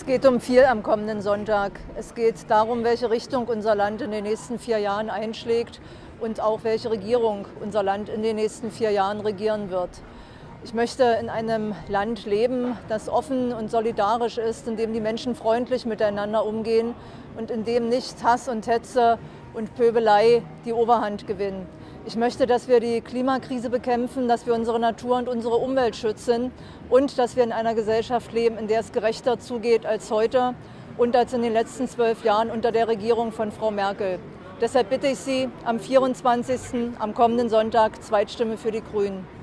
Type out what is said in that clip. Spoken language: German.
Es geht um viel am kommenden Sonntag. Es geht darum, welche Richtung unser Land in den nächsten vier Jahren einschlägt und auch welche Regierung unser Land in den nächsten vier Jahren regieren wird. Ich möchte in einem Land leben, das offen und solidarisch ist, in dem die Menschen freundlich miteinander umgehen und in dem nicht Hass und Hetze und Pöbelei die Oberhand gewinnen. Ich möchte, dass wir die Klimakrise bekämpfen, dass wir unsere Natur und unsere Umwelt schützen und dass wir in einer Gesellschaft leben, in der es gerechter zugeht als heute und als in den letzten zwölf Jahren unter der Regierung von Frau Merkel. Deshalb bitte ich Sie am 24. am kommenden Sonntag Zweitstimme für die Grünen.